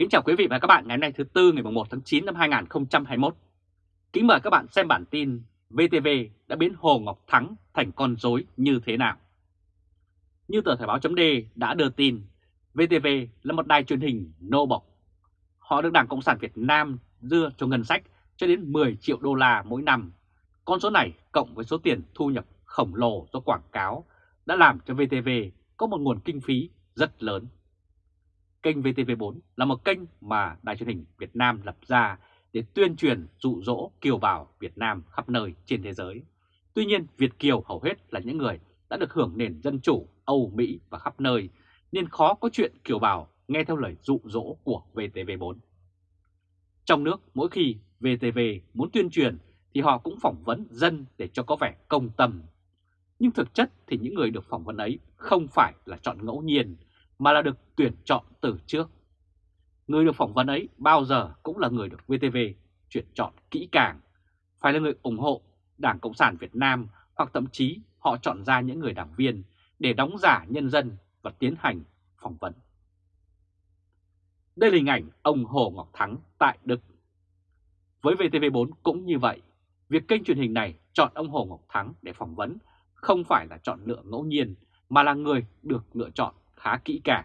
Kính chào quý vị và các bạn ngày hôm nay thứ Tư ngày 1 tháng 9 năm 2021. Kính mời các bạn xem bản tin VTV đã biến Hồ Ngọc Thắng thành con rối như thế nào. Như tờ Thời báo chấm đã đưa tin, VTV là một đài truyền hình nô bộc. Họ được Đảng Cộng sản Việt Nam đưa cho ngân sách cho đến 10 triệu đô la mỗi năm. Con số này cộng với số tiền thu nhập khổng lồ do quảng cáo đã làm cho VTV có một nguồn kinh phí rất lớn. Kênh VTV4 là một kênh mà Đài truyền hình Việt Nam lập ra để tuyên truyền dụ dỗ kiều bào Việt Nam khắp nơi trên thế giới. Tuy nhiên, Việt Kiều hầu hết là những người đã được hưởng nền dân chủ Âu Mỹ và khắp nơi, nên khó có chuyện kiều bào nghe theo lời dụ dỗ của VTV4. Trong nước, mỗi khi VTV muốn tuyên truyền thì họ cũng phỏng vấn dân để cho có vẻ công tâm. Nhưng thực chất thì những người được phỏng vấn ấy không phải là chọn ngẫu nhiên, mà là được tuyển chọn từ trước. Người được phỏng vấn ấy bao giờ cũng là người được VTV tuyển chọn kỹ càng, phải là người ủng hộ Đảng Cộng sản Việt Nam hoặc thậm chí họ chọn ra những người đảng viên để đóng giả nhân dân và tiến hành phỏng vấn. Đây là hình ảnh ông Hồ Ngọc Thắng tại Đức. Với VTV4 cũng như vậy, việc kênh truyền hình này chọn ông Hồ Ngọc Thắng để phỏng vấn không phải là chọn lựa ngẫu nhiên mà là người được lựa chọn khá kỹ càng.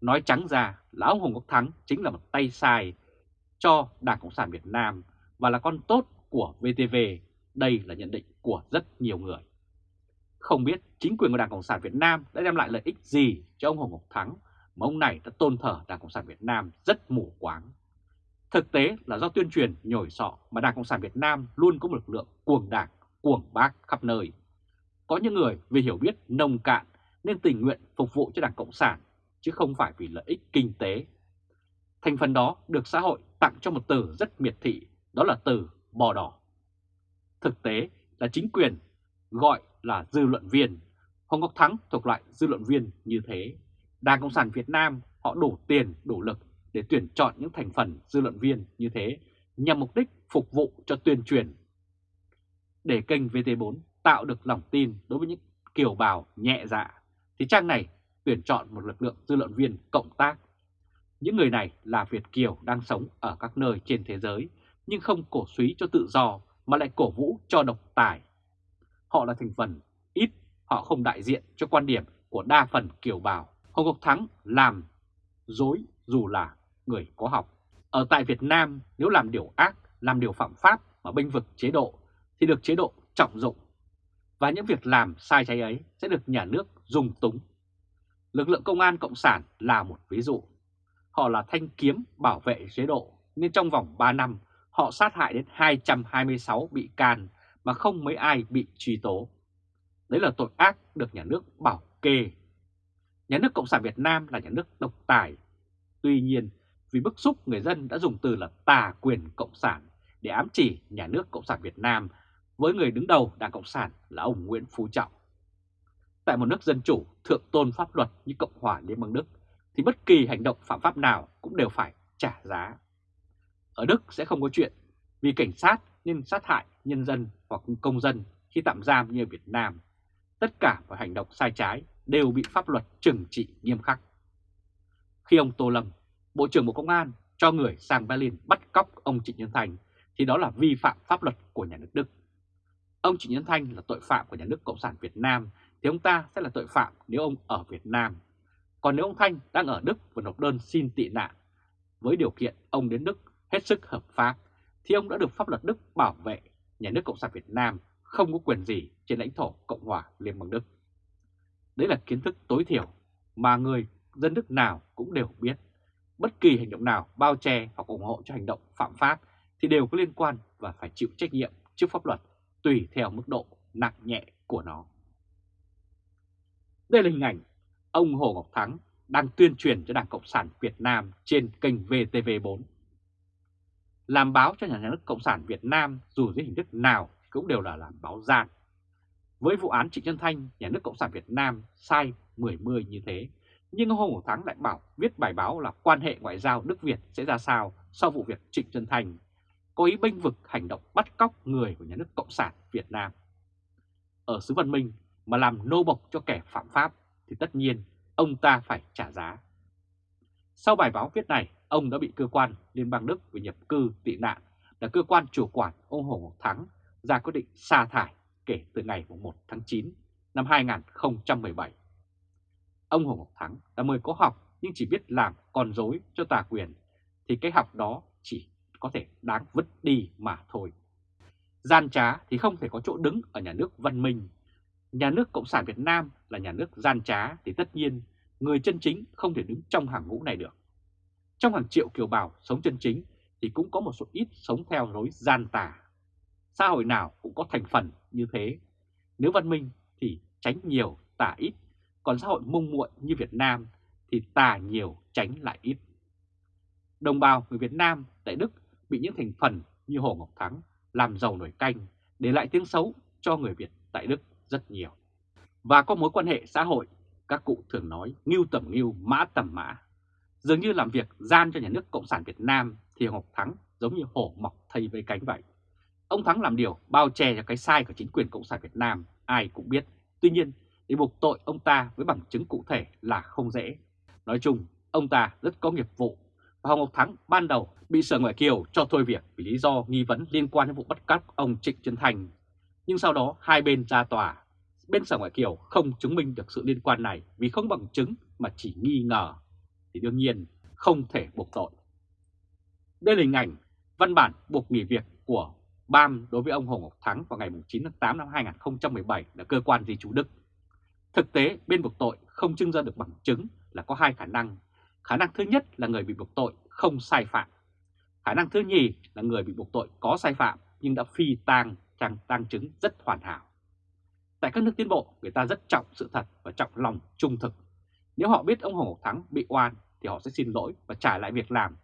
Nói trắng ra là ông Hồ Ngọc Thắng chính là một tay sai cho Đảng Cộng sản Việt Nam và là con tốt của VTV. Đây là nhận định của rất nhiều người. Không biết chính quyền của Đảng Cộng sản Việt Nam đã đem lại lợi ích gì cho ông Hồ Ngọc Thắng mà ông này đã tôn thờ Đảng Cộng sản Việt Nam rất mù quáng. Thực tế là do tuyên truyền nhồi sọ mà Đảng Cộng sản Việt Nam luôn có một lực lượng cuồng đảng, cuồng bác khắp nơi. Có những người vì hiểu biết nông cạn nên tình nguyện phục vụ cho Đảng Cộng sản, chứ không phải vì lợi ích kinh tế. Thành phần đó được xã hội tặng cho một từ rất miệt thị, đó là từ bò đỏ. Thực tế là chính quyền gọi là dư luận viên. Hồng Ngọc Thắng thuộc loại dư luận viên như thế. Đảng Cộng sản Việt Nam họ đủ tiền, đủ lực để tuyển chọn những thành phần dư luận viên như thế nhằm mục đích phục vụ cho tuyên truyền. Để kênh VT4 tạo được lòng tin đối với những kiều bào nhẹ dạ thì trang này tuyển chọn một lực lượng dư luận viên cộng tác. Những người này là Việt Kiều đang sống ở các nơi trên thế giới nhưng không cổ suý cho tự do mà lại cổ vũ cho độc tài. Họ là thành phần ít, họ không đại diện cho quan điểm của đa phần kiều bào. Hồ Ngọc Thắng làm dối dù là người có học. Ở tại Việt Nam nếu làm điều ác, làm điều phạm pháp mà bênh vực chế độ thì được chế độ trọng dụng và những việc làm sai trái ấy sẽ được nhà nước dùng túng. Lực lượng công an Cộng sản là một ví dụ. Họ là thanh kiếm bảo vệ chế độ, nên trong vòng 3 năm họ sát hại đến 226 bị can mà không mấy ai bị truy tố. Đấy là tội ác được nhà nước bảo kê. Nhà nước Cộng sản Việt Nam là nhà nước độc tài. Tuy nhiên, vì bức xúc người dân đã dùng từ là tà quyền Cộng sản để ám chỉ nhà nước Cộng sản Việt Nam với người đứng đầu Đảng Cộng sản là ông Nguyễn Phú Trọng. Tại một nước dân chủ thượng tôn pháp luật như Cộng hòa Liên bang Đức thì bất kỳ hành động phạm pháp nào cũng đều phải trả giá. Ở Đức sẽ không có chuyện vì cảnh sát nên sát hại nhân dân hoặc công dân khi tạm giam như ở Việt Nam. Tất cả mọi hành động sai trái đều bị pháp luật trừng trị nghiêm khắc. Khi ông Tô Lâm, Bộ trưởng Bộ Công an cho người sang Berlin bắt cóc ông Trịnh Nhân Thành thì đó là vi phạm pháp luật của nhà nước Đức. Ông Trịnh Nhân Thanh là tội phạm của nhà nước Cộng sản Việt Nam, thì ông ta sẽ là tội phạm nếu ông ở Việt Nam. Còn nếu ông Thanh đang ở Đức và nộp đơn xin tị nạn với điều kiện ông đến Đức hết sức hợp pháp, thì ông đã được pháp luật Đức bảo vệ, nhà nước Cộng sản Việt Nam không có quyền gì trên lãnh thổ Cộng hòa Liên bang Đức. Đấy là kiến thức tối thiểu mà người dân Đức nào cũng đều biết. Bất kỳ hành động nào bao che hoặc ủng hộ cho hành động phạm pháp thì đều có liên quan và phải chịu trách nhiệm trước pháp luật tùy theo mức độ nặng nhẹ của nó. Đây là hình ảnh ông Hồ Ngọc Thắng đang tuyên truyền cho Đảng Cộng sản Việt Nam trên kênh VTV4. Làm báo cho nhà nước Cộng sản Việt Nam dù dưới hình thức nào cũng đều là làm báo gian. Với vụ án Trịnh Nhân Thanh, nhà nước Cộng sản Việt Nam sai 10-10 như thế, nhưng ông Hồ Ngọc Thắng lại bảo viết bài báo là quan hệ ngoại giao Đức-Việt sẽ ra sao sau vụ việc Trịnh Nhân Thanh có ý bênh vực hành động bắt cóc người của nhà nước Cộng sản Việt Nam. Ở xứ văn minh mà làm nô bộc cho kẻ phạm pháp thì tất nhiên ông ta phải trả giá. Sau bài báo viết này, ông đã bị cơ quan Liên bang Đức về nhập cư tị nạn là cơ quan chủ quản ông Hồ Ngọc Thắng ra quyết định sa thải kể từ ngày 1 tháng 9 năm 2017. Ông Hồ Ngọc Thắng là người có học nhưng chỉ biết làm con dối cho tà quyền thì cái học đó chỉ có thể đáng vứt đi mà thôi. Gian trá thì không thể có chỗ đứng ở nhà nước văn minh. Nhà nước Cộng sản Việt Nam là nhà nước gian trá thì tất nhiên người chân chính không thể đứng trong hàng ngũ này được. Trong hàng triệu kiều bào sống chân chính thì cũng có một số ít sống theo lối gian tà. Xã hội nào cũng có thành phần như thế. Nếu văn minh thì tránh nhiều, tà ít. Còn xã hội mông muội như Việt Nam thì tà nhiều, tránh lại ít. Đồng bào người Việt Nam tại Đức bị những thành phần như Hồ Ngọc Thắng làm giàu nổi canh, để lại tiếng xấu cho người Việt tại Đức rất nhiều. Và có mối quan hệ xã hội, các cụ thường nói ngưu tầm ngưu, mã tầm mã. Dường như làm việc gian cho nhà nước Cộng sản Việt Nam thì Ngọc Thắng giống như hổ mọc thay với cánh vậy. Ông Thắng làm điều bao che cho cái sai của chính quyền Cộng sản Việt Nam, ai cũng biết. Tuy nhiên, để buộc tội ông ta với bằng chứng cụ thể là không dễ. Nói chung, ông ta rất có nghiệp vụ và Hồng Ngọc Thắng ban đầu bị Sở Ngoại Kiều cho thôi việc vì lý do nghi vấn liên quan đến vụ bắt cóc ông Trịnh Trấn Thành. Nhưng sau đó hai bên ra tòa, bên Sở Ngoại Kiều không chứng minh được sự liên quan này vì không bằng chứng mà chỉ nghi ngờ, thì đương nhiên không thể buộc tội. Đây là hình ảnh văn bản buộc nghỉ việc của BAM đối với ông Hồ Ngọc Thắng vào ngày 9 tháng 8 năm 2017 là cơ quan di trú Đức. Thực tế, bên buộc tội không trưng ra được bằng chứng là có hai khả năng. Khả năng thứ nhất là người bị buộc tội không sai phạm. Khả năng thứ nhì là người bị buộc tội có sai phạm nhưng đã phi tang trang tang chứng rất hoàn hảo. Tại các nước tiến bộ, người ta rất trọng sự thật và trọng lòng trung thực. Nếu họ biết ông Hồ Ngọc Thắng bị oan thì họ sẽ xin lỗi và trả lại việc làm.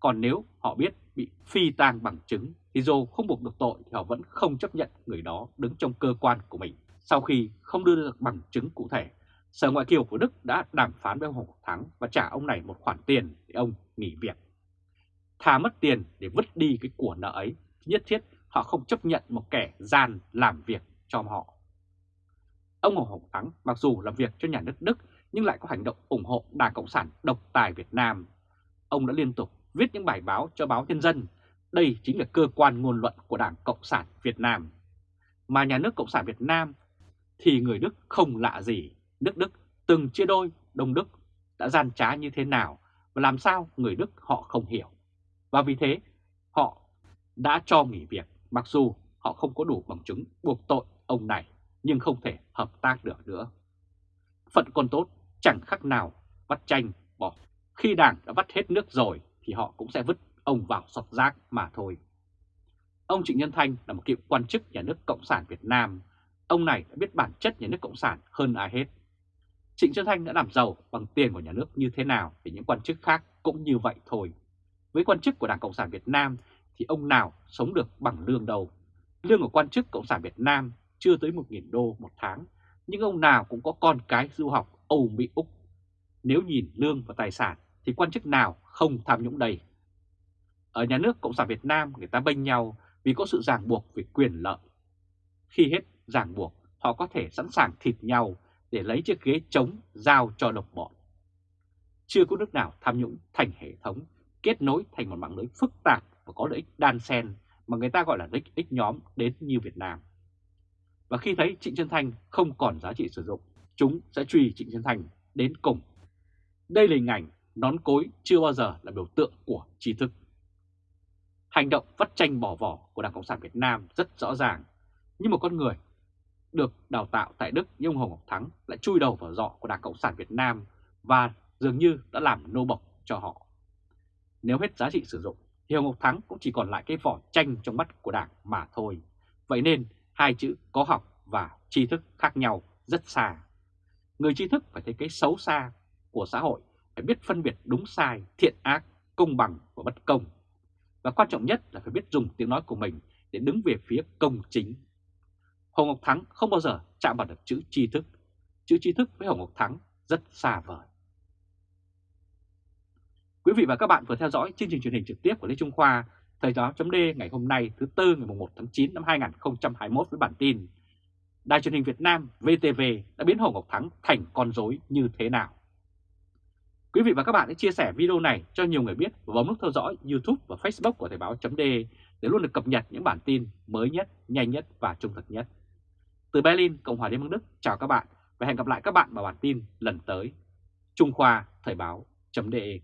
Còn nếu họ biết bị phi tang bằng chứng thì dù không buộc được tội thì họ vẫn không chấp nhận người đó đứng trong cơ quan của mình. Sau khi không đưa được bằng chứng cụ thể, Sở Ngoại kiều của Đức đã đàm phán với ông Hồ Thắng và trả ông này một khoản tiền để ông nghỉ việc. Thà mất tiền để vứt đi cái của nợ ấy, nhất thiết họ không chấp nhận một kẻ gian làm việc cho họ. Ông Hồ Hồng Thắng mặc dù làm việc cho nhà nước Đức nhưng lại có hành động ủng hộ Đảng Cộng sản độc tài Việt Nam. Ông đã liên tục viết những bài báo cho báo Nhân dân. Đây chính là cơ quan ngôn luận của Đảng Cộng sản Việt Nam. Mà nhà nước Cộng sản Việt Nam thì người Đức không lạ gì. Nước Đức từng chia đôi Đông Đức đã gian trá như thế nào và làm sao người Đức họ không hiểu. Và vì thế, họ đã cho nghỉ việc, mặc dù họ không có đủ bằng chứng buộc tội ông này, nhưng không thể hợp tác được nữa. Phận con tốt chẳng khác nào vắt tranh bỏ. Khi đảng đã vắt hết nước rồi thì họ cũng sẽ vứt ông vào sọt rác mà thôi. Ông Trịnh Nhân Thanh là một cựu quan chức nhà nước Cộng sản Việt Nam. Ông này đã biết bản chất nhà nước Cộng sản hơn ai hết. Trịnh Xuân Thanh đã làm giàu bằng tiền của nhà nước như thế nào thì những quan chức khác cũng như vậy thôi. Với quan chức của Đảng Cộng sản Việt Nam thì ông nào sống được bằng lương đâu. Lương của quan chức Cộng sản Việt Nam chưa tới 1.000 đô một tháng, nhưng ông nào cũng có con cái du học Âu Mỹ Úc. Nếu nhìn lương và tài sản thì quan chức nào không tham nhũng đầy? Ở nhà nước Cộng sản Việt Nam người ta bênh nhau vì có sự ràng buộc về quyền lợi. Khi hết ràng buộc, họ có thể sẵn sàng thịt nhau để lấy chiếc ghế trống giao cho độc bọn. Chưa có nước nào tham nhũng thành hệ thống, kết nối thành một mạng lưới phức tạp và có lợi ích đan xen mà người ta gọi là lợi ích nhóm đến như Việt Nam. Và khi thấy Trịnh Xuân Thanh không còn giá trị sử dụng, chúng sẽ truy Trịnh Xuân Thanh đến cùng. Đây là hình ảnh nón cối chưa bao giờ là biểu tượng của trí thức. Hành động vắt tranh bỏ vỏ của Đảng Cộng sản Việt Nam rất rõ ràng, như một con người được đào tạo tại Đức như ông Hồng Ngọc Thắng lại chui đầu vào dọ của Đảng Cộng sản Việt Nam và dường như đã làm nô bộc cho họ. Nếu hết giá trị sử dụng thì Hồng Ngọc Thắng cũng chỉ còn lại cái vỏ tranh trong mắt của Đảng mà thôi. Vậy nên hai chữ có học và tri thức khác nhau rất xa. Người tri thức phải thấy cái xấu xa của xã hội, phải biết phân biệt đúng sai, thiện ác, công bằng và bất công. Và quan trọng nhất là phải biết dùng tiếng nói của mình để đứng về phía công chính. Hồ Ngọc Thắng không bao giờ chạm vào được chữ tri thức. Chữ tri thức với Hồ Ngọc Thắng rất xa vời. Quý vị và các bạn vừa theo dõi chương trình truyền hình trực tiếp của Lê Trung Khoa, Thời báo chấm ngày hôm nay thứ Tư ngày 1 tháng 9 năm 2021 với bản tin Đài truyền hình Việt Nam VTV đã biến Hồ Ngọc Thắng thành con rối như thế nào? Quý vị và các bạn hãy chia sẻ video này cho nhiều người biết và bấm nút theo dõi YouTube và Facebook của Thời báo .d để luôn được cập nhật những bản tin mới nhất, nhanh nhất và trung thực nhất. Từ Berlin, Cộng hòa Liên bang Đức, chào các bạn và hẹn gặp lại các bạn vào bản tin lần tới. Trung Khoa Thời báo .de